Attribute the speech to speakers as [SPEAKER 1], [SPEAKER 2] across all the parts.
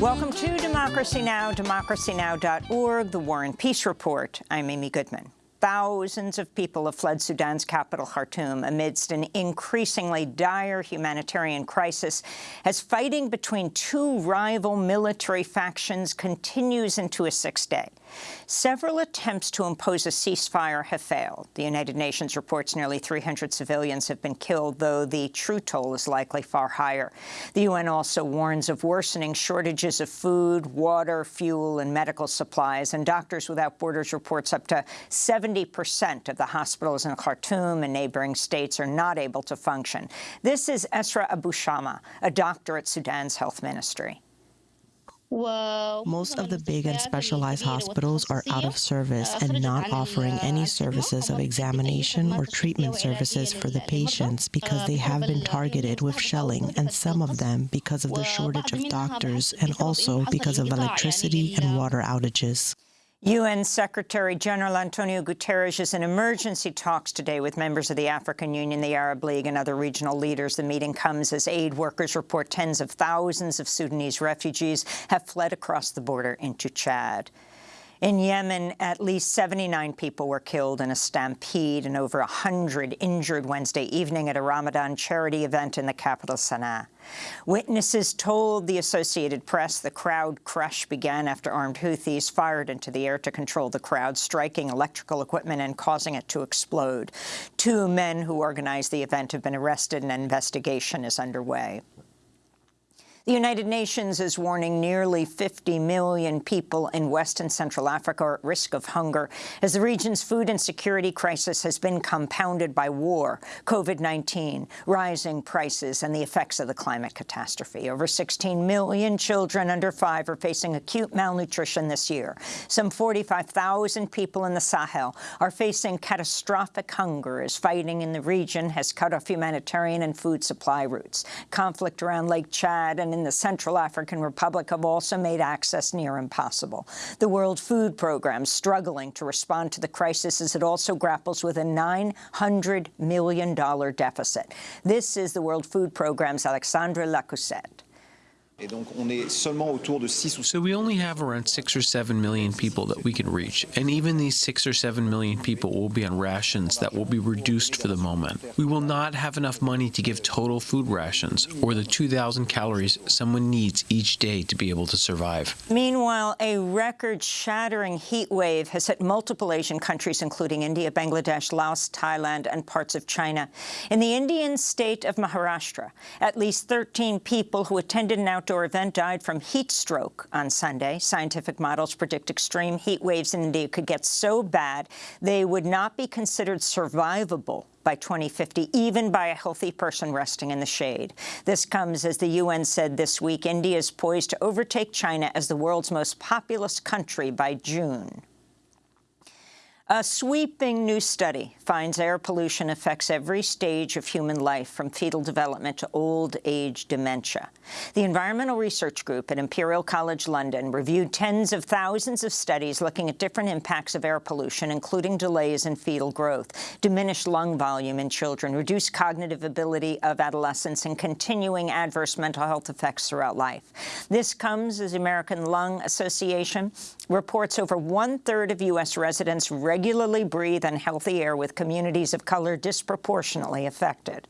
[SPEAKER 1] Welcome to Democracy Now!, democracynow.org, The War and Peace Report. I'm Amy Goodman. Thousands of people have fled Sudan's capital, Khartoum, amidst an increasingly dire humanitarian crisis as fighting between two rival military factions continues into a sixth day. Several attempts to impose a ceasefire have failed. The United Nations reports nearly 300 civilians have been killed, though the true toll is likely far higher. The UN also warns of worsening shortages of food, water, fuel, and medical supplies, and Doctors Without Borders reports up to 70 percent of the hospitals in Khartoum and neighboring states are not able to function. This is Esra Abu Shama, a doctor at Sudan's health ministry.
[SPEAKER 2] Most of the big and specialized hospitals are out of service and not offering any services of examination or treatment services for the patients because they have been targeted with shelling, and some of them because of the shortage of doctors and also because of electricity and water outages.
[SPEAKER 1] UN Secretary-General Antonio Guterres is in emergency talks today with members of the African Union, the Arab League, and other regional leaders. The meeting comes as aid workers report tens of thousands of Sudanese refugees have fled across the border into Chad. In Yemen, at least 79 people were killed in a stampede and over 100 injured Wednesday evening at a Ramadan charity event in the capital, Sana'a. Witnesses told the Associated Press the crowd crush began after armed Houthis fired into the air to control the crowd, striking electrical equipment and causing it to explode. Two men who organized the event have been arrested and an investigation is underway. The United Nations is warning nearly 50 million people in West and Central Africa are at risk of hunger as the region's food and security crisis has been compounded by war, COVID-19, rising prices, and the effects of the climate catastrophe. Over 16 million children under five are facing acute malnutrition this year. Some 45,000 people in the Sahel are facing catastrophic hunger as fighting in the region has cut off humanitarian and food supply routes. Conflict around Lake Chad and in the Central African Republic have also made access near impossible. The World Food Programme struggling to respond to the crisis as it also grapples with a $900 million deficit. This is the World Food Programme's Alexandra Lacoussette.
[SPEAKER 3] So we only have around six or seven million people that we can reach, and even these six or seven million people will be on rations that will be reduced for the moment. We will not have enough money to give total food rations, or the 2,000 calories someone needs each day to be able to survive.
[SPEAKER 1] Meanwhile, a record-shattering heat wave has hit multiple Asian countries, including India, Bangladesh, Laos, Thailand, and parts of China. In the Indian state of Maharashtra, at least 13 people who attended an outdoor event died from heat stroke on Sunday. Scientific models predict extreme heat waves in India could get so bad they would not be considered survivable by 2050, even by a healthy person resting in the shade. This comes as the UN said this week India is poised to overtake China as the world's most populous country by June. A sweeping new study finds air pollution affects every stage of human life, from fetal development to old age dementia. The Environmental Research Group at Imperial College London reviewed tens of thousands of studies looking at different impacts of air pollution, including delays in fetal growth, diminished lung volume in children, reduced cognitive ability of adolescents, and continuing adverse mental health effects throughout life. This comes as the American Lung Association reports over one-third of U.S. residents regularly breathe unhealthy air with communities of color disproportionately affected.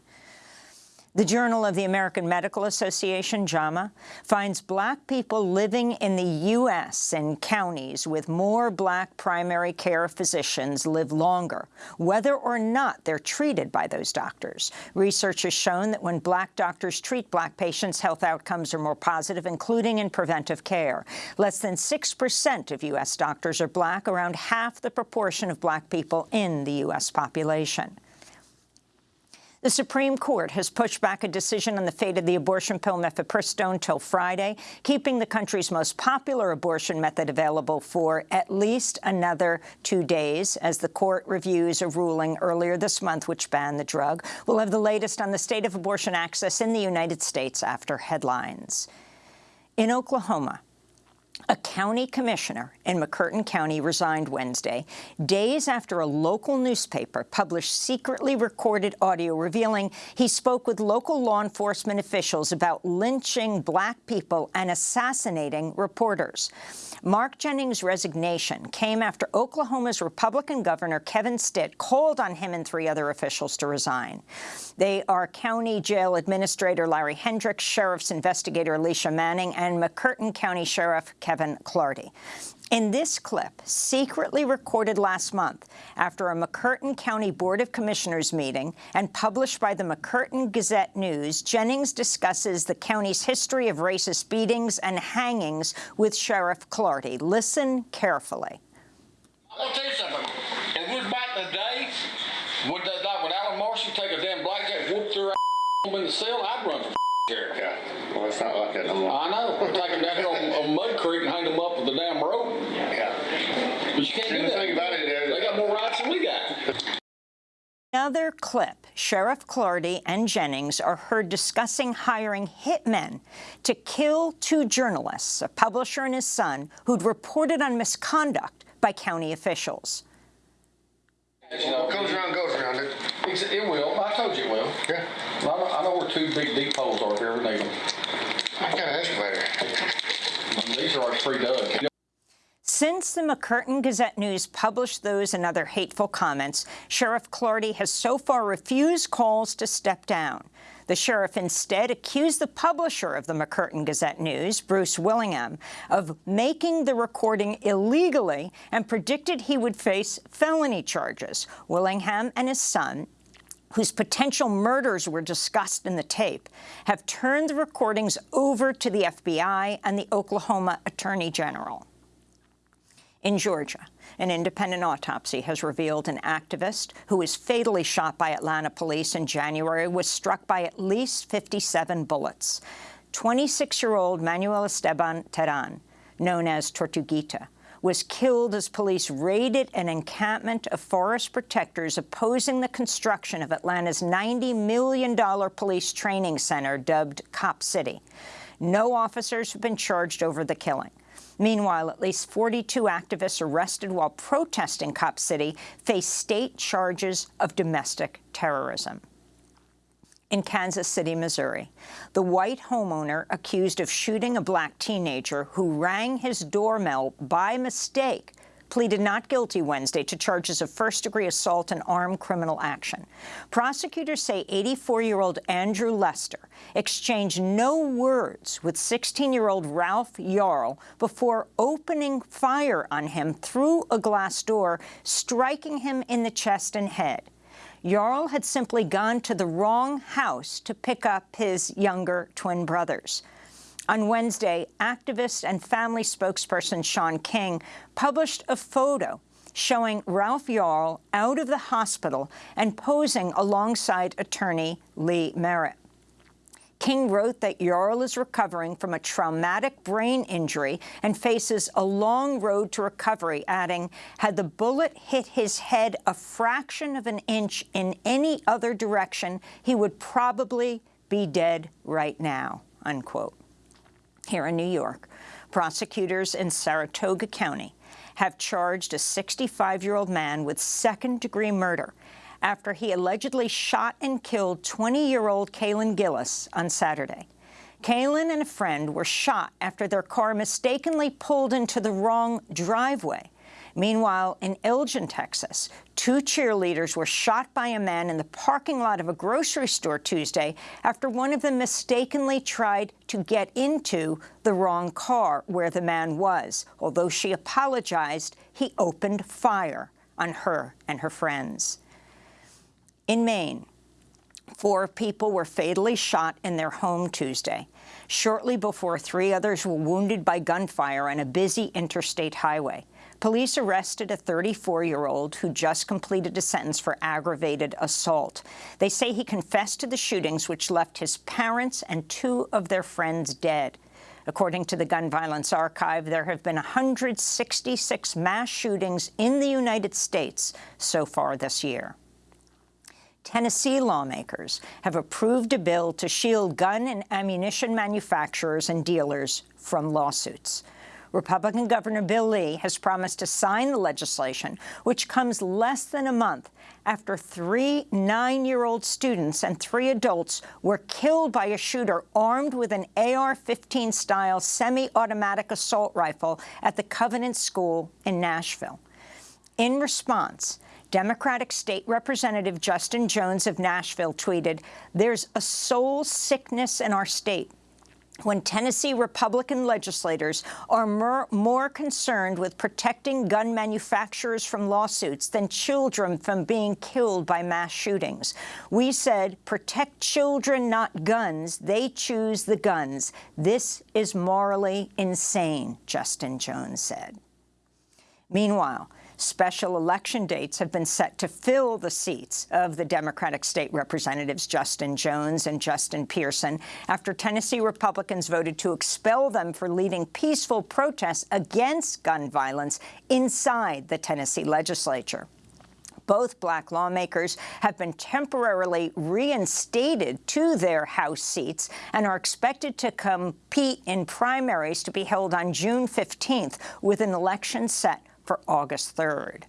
[SPEAKER 1] The Journal of the American Medical Association, JAMA, finds black people living in the U.S. in counties with more black primary care physicians live longer, whether or not they're treated by those doctors. Research has shown that when black doctors treat black patients, health outcomes are more positive, including in preventive care. Less than 6% of U.S. doctors are black, around half the proportion of black people in the U.S. population. The Supreme Court has pushed back a decision on the fate of the abortion pill mifepristone till Friday, keeping the country's most popular abortion method available for at least another two days as the court reviews a ruling earlier this month which banned the drug. We'll have the latest on the state of abortion access in the United States after headlines. In Oklahoma, A county commissioner in McCurtain County resigned Wednesday, days after a local newspaper published secretly recorded audio revealing he spoke with local law enforcement officials about lynching black people and assassinating reporters. Mark Jennings' resignation came after Oklahoma's Republican governor Kevin Stitt called on him and three other officials to resign. They are County Jail Administrator Larry Hendricks, Sheriff's Investigator Alicia Manning, and McCurtain County Sheriff Kevin Clardy. In this clip, secretly recorded last month after a McCurtain County Board of Commissioners meeting and published by the McCurtain Gazette News, Jennings discusses the county's history of racist beatings and hangings with Sheriff Clardy. Listen carefully.
[SPEAKER 4] I'll tell you something. It was back in the day, would they, like when Alan Marshall take a damn blackjack, whoop their ass in the cell, I'd run for sheriff.
[SPEAKER 5] Yeah, well, it's not like that no more.
[SPEAKER 4] I know. Take them down here on, on Mud Creek and hang them up with the damn rope.
[SPEAKER 5] Yeah.
[SPEAKER 4] But you can't do
[SPEAKER 5] And the
[SPEAKER 4] that.
[SPEAKER 5] thing about it is-
[SPEAKER 4] they got more rights than we got.
[SPEAKER 1] Another clip, Sheriff Clardy and Jennings are heard discussing hiring hitmen to kill two journalists, a publisher and his son, who'd reported on misconduct by county officials.
[SPEAKER 4] You know,
[SPEAKER 5] comes around goes around it.
[SPEAKER 4] It will. I told you it will.
[SPEAKER 5] Yeah.
[SPEAKER 4] I know, I know where two big deep holes are if you ever need them.
[SPEAKER 5] I got an excavator.
[SPEAKER 4] And these are already pre-dug.
[SPEAKER 1] Since the McCurtain Gazette News published those and other hateful comments, Sheriff Clardy has so far refused calls to step down. The sheriff instead accused the publisher of the McCurtain Gazette News, Bruce Willingham, of making the recording illegally and predicted he would face felony charges. Willingham and his son whose potential murders were discussed in the tape, have turned the recordings over to the FBI and the Oklahoma Attorney General. In Georgia, an independent autopsy has revealed an activist who was fatally shot by Atlanta police in January was struck by at least 57 bullets. 26-year-old Manuel Esteban Terán, known as Tortuguita, was killed as police raided an encampment of forest protectors opposing the construction of Atlanta's $90 million police training center dubbed Cop City. No officers have been charged over the killing. Meanwhile, at least 42 activists arrested while protesting Cop City face state charges of domestic terrorism. In Kansas City, Missouri, the white homeowner accused of shooting a black teenager who rang his doorbell by mistake pleaded not guilty Wednesday to charges of first-degree assault and armed criminal action. Prosecutors say 84-year-old Andrew Lester exchanged no words with 16-year-old Ralph Yarl before opening fire on him through a glass door, striking him in the chest and head. Yarl had simply gone to the wrong house to pick up his younger twin brothers. On Wednesday, activist and family spokesperson Shaun King published a photo showing Ralph Yarl out of the hospital and posing alongside attorney Lee Merritt. King wrote that Yarl is recovering from a traumatic brain injury and faces a long road to recovery, adding, had the bullet hit his head a fraction of an inch in any other direction, he would probably be dead right now, unquote. Here in New York, prosecutors in Saratoga County have charged a 65-year-old man with second-degree murder after he allegedly shot and killed 20-year-old Kaylin Gillis on Saturday. Kaylin and a friend were shot after their car mistakenly pulled into the wrong driveway. Meanwhile, in Elgin, Texas, two cheerleaders were shot by a man in the parking lot of a grocery store Tuesday after one of them mistakenly tried to get into the wrong car where the man was. Although she apologized, he opened fire on her and her friends. In Maine, four people were fatally shot in their home Tuesday, shortly before three others were wounded by gunfire on a busy interstate highway. Police arrested a 34-year-old who just completed a sentence for aggravated assault. They say he confessed to the shootings, which left his parents and two of their friends dead. According to the Gun Violence Archive, there have been 166 mass shootings in the United States so far this year. Tennessee lawmakers have approved a bill to shield gun and ammunition manufacturers and dealers from lawsuits. Republican Governor Bill Lee has promised to sign the legislation, which comes less than a month after three nine-year-old students and three adults were killed by a shooter armed with an AR-15-style semi-automatic assault rifle at the Covenant School in Nashville. In response, Democratic State Representative Justin Jones of Nashville tweeted, there's a soul sickness in our state when Tennessee Republican legislators are more, more, concerned with protecting gun manufacturers from lawsuits than children from being killed by mass shootings. We said, protect children, not guns. They choose the guns. This is morally insane, Justin Jones said. Meanwhile, Special election dates have been set to fill the seats of the Democratic state representatives Justin Jones and Justin Pearson after Tennessee Republicans voted to expel them for leading peaceful protests against gun violence inside the Tennessee legislature. Both black lawmakers have been temporarily reinstated to their House seats and are expected to compete in primaries to be held on June 15th with an election set for August 3rd.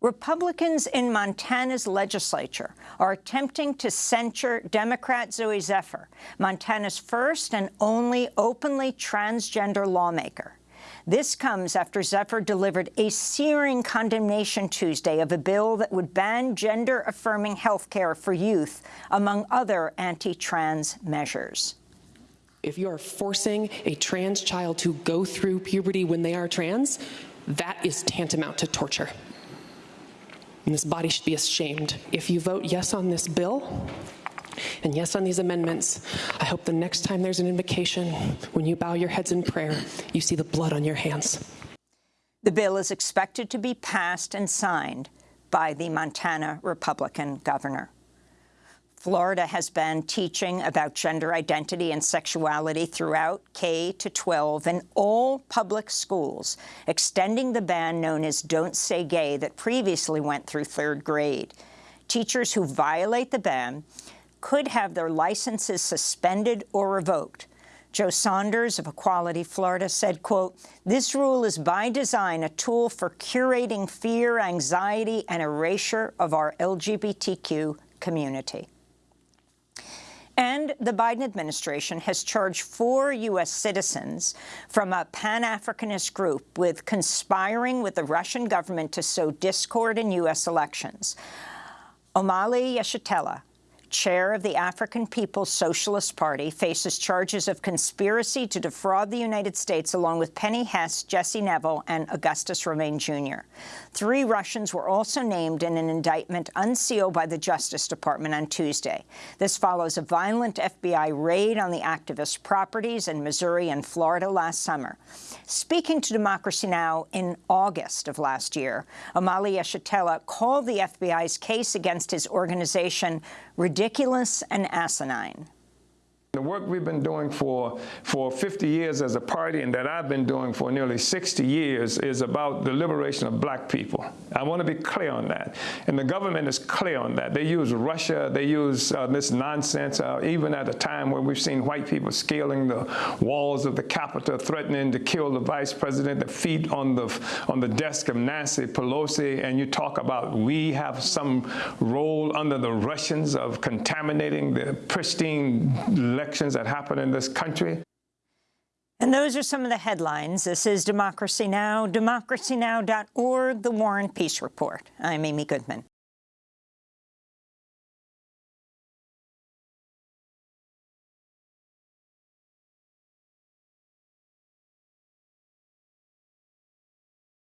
[SPEAKER 1] Republicans in Montana's legislature are attempting to censure Democrat Zooey Zephyr, Montana's first and only openly transgender lawmaker. This comes after Zephyr delivered a searing condemnation Tuesday of a bill that would ban gender-affirming health care for youth, among other anti-trans measures.
[SPEAKER 6] If you are forcing a trans child to go through puberty when they are trans, that is tantamount to torture. And this body should be ashamed. If you vote yes on this bill, and yes on these amendments, I hope the next time there's an invocation, when you bow your heads in prayer, you see the blood on your hands.
[SPEAKER 1] The bill is expected to be passed and signed by the Montana Republican governor. Florida has been teaching about gender identity and sexuality throughout K to 12 in all public schools, extending the ban known as Don't Say Gay that previously went through third grade. Teachers who violate the ban could have their licenses suspended or revoked. Joe Saunders of Equality Florida said, quote, this rule is by design a tool for curating fear, anxiety, and erasure of our LGBTQ community. And the Biden administration has charged four U.S. citizens from a Pan-Africanist group with conspiring with the Russian government to sow discord in U.S. elections. Omali Yeshitela, chair of the African People's Socialist Party, faces charges of conspiracy to defraud the United States along with Penny Hess, Jesse Nevel, and Augustus Romain Jr. Three Russians were also named in an indictment unsealed by the Justice Department on Tuesday. This follows a violent FBI raid on the activists' properties in Missouri and Florida last summer. Speaking to Democracy Now! in August of last year, Omali Yeshitela called the FBI's case against his organization ridiculous and asinine.
[SPEAKER 7] The work we've been doing for, for 50 years as a party and that I've been doing for nearly 60 years is about the liberation of black people. I want to be clear on that. And the government is clear on that. They use Russia, they use uh, this nonsense, uh, even at a time where we've seen white people scaling the walls of the Capitol, threatening to kill the vice president, the feet on the, on the desk of Nancy Pelosi, and you talk about we have some role under the Russians of contaminating the pristine elections that happen in this country.
[SPEAKER 1] And those are some of the headlines. This is Democracy Now!, democracynow.org, The War and Peace Report. I'm Amy Goodman.